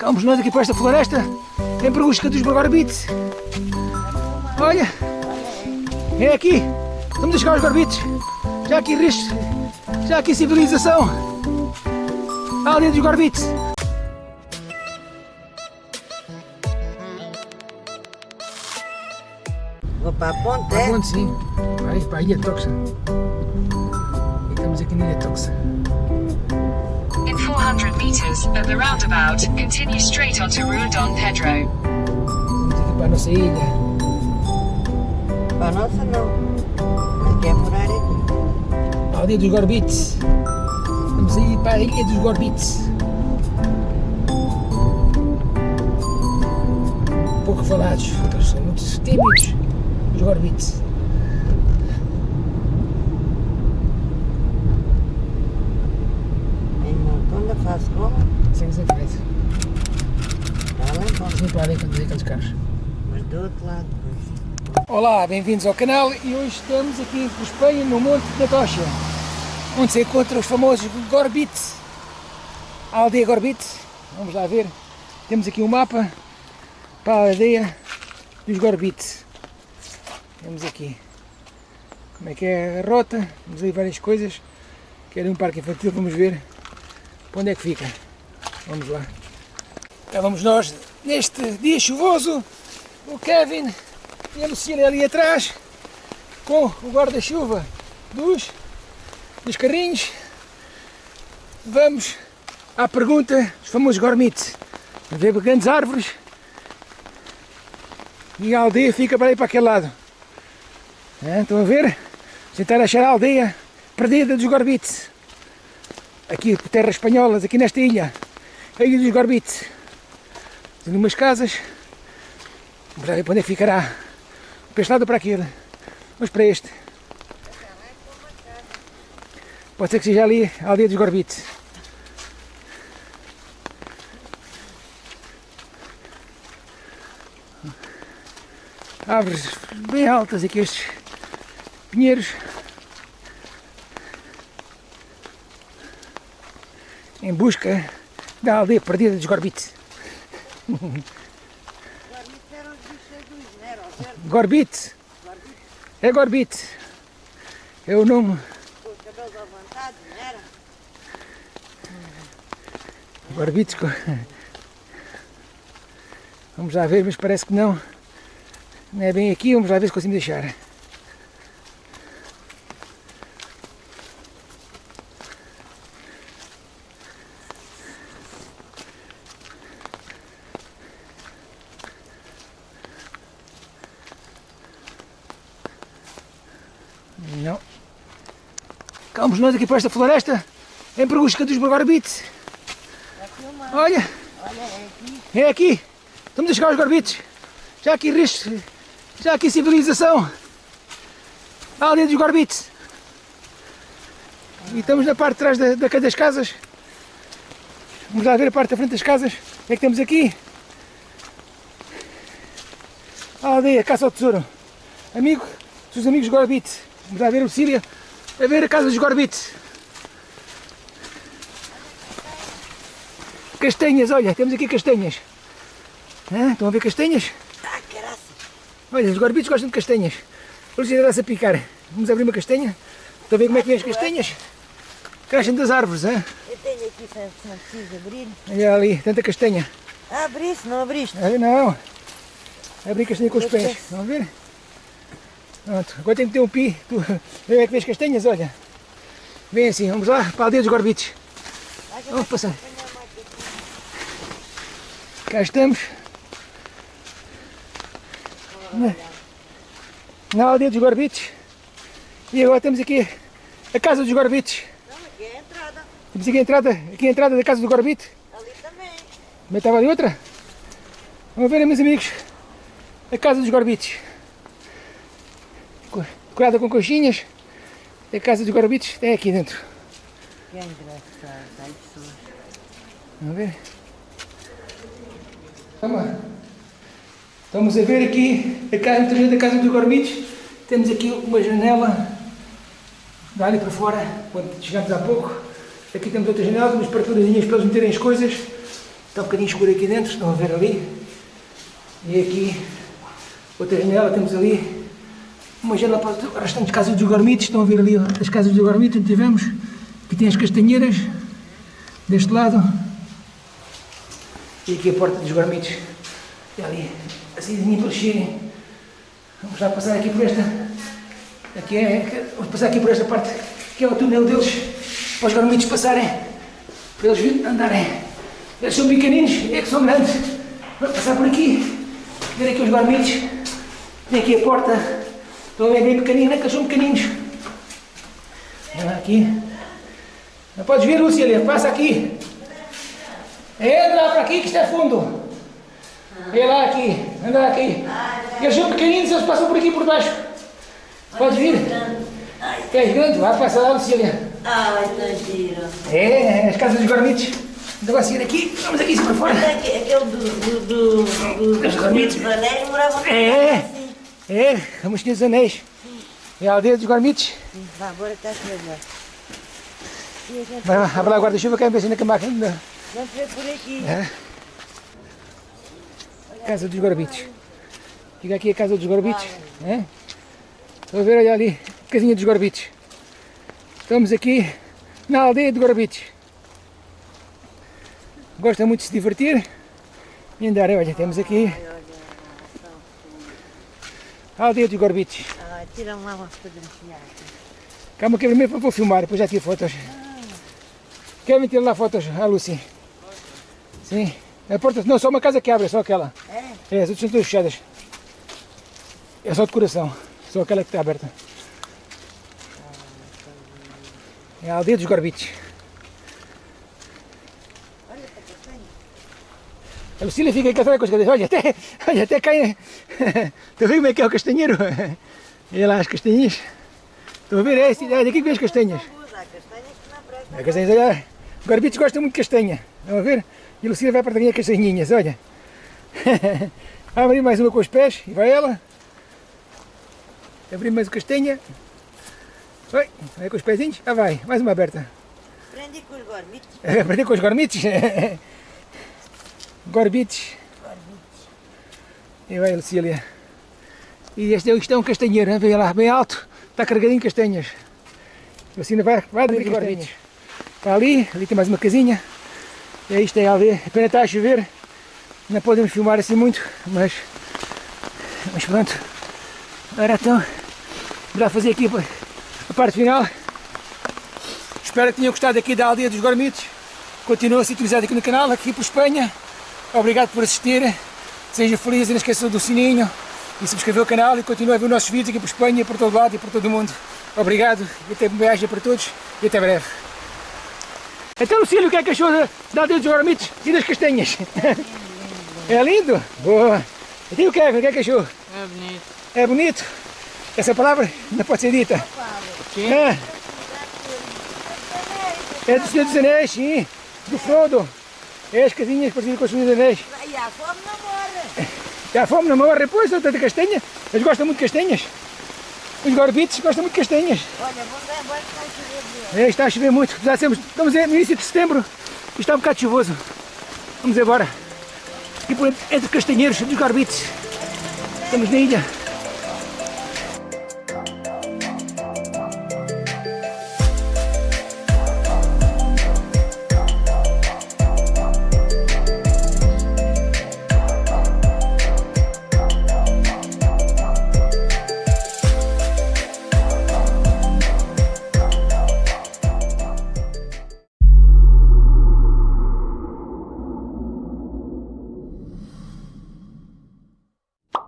Vamos nós aqui para esta floresta em busca dos barbites. Olha, é aqui. Estamos a chegar aos barbites. Já aqui risco, já aqui civilização. A aldeia dos barbites. Vou para a ponte, Para é? onde sim? Vai para a Ilha Toxa. E estamos aqui na Ilha Toxa. In 400 meters, at the roundabout, continue straight onto Rua Dom Pedro. Vamos aqui para a nossa ilha. Para a nossa não. Não quer morar aqui. A aldeia dos Gorbites. Vamos aí para a Ilha dos Gorbites. Pouco falados, eles são muito tímidos, os Gorbites. Em Montunda faz como? Está lá em ponte. Vamos ali vê aqueles carros. Mas do outro lado, pois. Olá, bem-vindos ao canal e hoje estamos aqui em Espanha, no Monte da Tocha, onde se encontra os famosos Gorbites, a aldeia Gorbite. Vamos lá ver, temos aqui um mapa para a aldeia dos Gorbites. Temos aqui como é que é a rota, temos aí várias coisas, quero um parque infantil, vamos ver para onde é que fica. Vamos lá. Cá vamos nós, neste dia chuvoso, o Kevin e a Lucília ali atrás com o guarda-chuva dos, dos carrinhos. Vamos à pergunta dos famosos gormites. Ver grandes árvores e a aldeia fica para aí para aquele lado. É, estão a ver? Tentar achar a aldeia perdida dos gorbites. Aqui por terras espanholas, aqui nesta ilha. A ilha dos gorbites. Tem umas casas. Lá ver para onde é ficará. Para este lado ou para aquele? Vamos para este. Pode ser que seja ali a aldeia dos Gorbites. Árvores bem altas aqui estes pinheiros. Em busca da aldeia perdida dos Gorbites. Agora isso eram os bichos dos, não era? Os verdes Gorbite. É Gorbite. É o nome. com os cabelos levantados, não era? Gorbites. Vamos lá ver, mas parece que não. Não é bem aqui, vamos lá ver se conseguimos deixar. Não. Vamos nós aqui para esta floresta em busca dos gorbites. Olha, é aqui. Estamos a chegar aos gorbites. Já aqui risco, já aqui civilização. A aldeia dos gorbites. E estamos na parte de trás da, da, das casas. Vamos lá ver a parte da frente das casas. O que é que temos aqui? A aldeia, caça ao tesouro. Amigo, dos amigos gorbites. Vamos lá ver o Cília a ver a casa dos gorbites. Castanhas, olha, temos aqui castanhas. Hã? Estão a ver castanhas? Ah, caraça. Olha, os gorbitos gostam de castanhas. Luciana dá-se a picar. Vamos abrir uma castanha. Estão a ver como é que vem as castanhas? Crescem das árvores, hã? Eu tenho aqui, se se não preciso abrir. Olha ali, tanta castanha. Ah, abriste, não abriste? Ah, Não. Abrir castanha com os pés. Estão a ver? Pronto. Agora tem que ter um pi. Tu, como é que vê as castanhas, olha. Vem assim, vamos lá para a aldeia dos gorbitos. Vamos passar. Cá estamos. Na, na aldeia dos gorbitos. E agora temos aqui a casa dos gorbitos. Não, aqui é a entrada. Temos aqui a entrada, aqui a entrada da casa do gorbito. Ali também. Também estava ali outra. Vamos ver, meus amigos, a casa dos gorbitos. Co- Decorada com coxinhas. A casa dos gorbitos tem aqui dentro. Que engraçado. Pessoas. Vamos ver. Vamos. Estamos a ver aqui a casa, interior da casa dos gorbitos. Temos aqui uma janela. Dá ali para fora, quando chegamos há pouco. Aqui temos outra janela, umas parturazinhas para eles meterem as coisas. Está um bocadinho escuro aqui dentro, estão a ver ali. E aqui, outra janela, temos ali uma janela para as restantes casas dos gormitos. Estão a ver ali as casas dos gormitos onde tivemos. Aqui tem as castanheiras, deste lado. E aqui a porta dos gormitos. E ali, assim para eles. Vamos lá passar aqui por esta. Aqui é, vamos passar aqui por esta parte, que é o túnel deles, para os gormitos passarem, para eles andarem. Eles são pequeninos, é que são grandes. Vamos passar por aqui, ver aqui os gormitos. Tem aqui a porta, estão a ver bem pequeninos, é que eles são pequeninos. Olha lá aqui. Não podes ver, Lucília, passa aqui. Entra para aqui que está fundo. Olha lá aqui, anda aqui. Eles são pequeninos, eles passam por aqui por baixo. Pode vir. Queres grande? Vai passar lá, Lucília. Tá giro. É, as casas dos gormitos. Então seguir aqui, vamos aqui para fora. Aquele do, do, do, do, dos no É. assim. É, a Mosquinha dos Anéis. É a aldeia dos gormitos. Sim, Vá, agora está a gente Vai lá, abre lá o guarda-chuva que é bem na camaca. ainda. vamos ver por aqui. É. Casa dos gormitos. Fica aqui a casa dos gormitos. É? Estão a ver, olha ali, casinha dos gorbitos. Estamos aqui na aldeia de gorbitos. Gosta muito de se divertir e andar. Olha, temos aqui a aldeia dos gorbitos. Ah, tira lá uma fotografia. Calma que primeiro vou filmar, depois já tiro fotos. Querem tirar lá fotos, a Lucy? Sim. A porta, não, só uma casa que abre, só aquela. É? É, as outras são todas fechadas. É só decoração. Só aquela que está aberta. É a aldeia dos gorbitos. A Lucília fica aí atrás com as cadeiras. Olha, até, olha, até cai. Estão a ver como é que é o castanheiro? Olha lá as castanhas. Estão a ver? É, assim, é daqui que vem as castanhas. A castanhas, olha. Os gorbitos gostam muito de castanha. Estão a ver? E a Lucília vai para as castanhinhas, olha. Abre mais uma com os pés e vai ela. Abrir mais uma castanha. Vai, vai com os pezinhos. Ah, vai. Mais uma aberta. Prendi com os gormitos. Aprendi com os gormitos. Gorbitos. E vai, Lucília. E este é, isto é um castanheiro, hein? vem lá, bem alto. Está carregadinho de castanhas. A Lucília vai, vai abrir gorbitos. Está ali, ali tem mais uma casinha. E aí isto é a aldeia. A pena está a chover. Não podemos filmar assim muito, mas, mas pronto. Agora então, para fazer aqui a parte final. Espero que tenham gostado aqui da aldeia dos Gormitos. Continua a sintonizado aqui no canal, aqui por Espanha. Obrigado por assistir. Seja feliz e não esqueça do sininho e subscrever o canal e continue a ver os nossos vídeos aqui por Espanha, por todo lado e por todo o mundo. Obrigado e até viagem para todos e até breve. Então, Lucílio, o que é que achou da, aldeia dos Gormitos e das castanhas? É lindo? Boa! E o Kevin, o que é que achou? É bonito. É bonito? Essa palavra não pode ser dita. Sim. É. É do Senhor dos Anéis, sim. Do Frodo. É as casinhas parecidas com Senhor dos Anéis. E a fome não morre. E a fome não morre, pois, de castanha. Eles gostam muito de castanhas. Os gorbitos gostam muito de castanhas. Olha, que está a chover. É, está a chover muito. Já temos, estamos no início de setembro e está um bocado chuvoso. Vamos embora. E por entre castanheiros dos gorbitos. Estamos na ilha.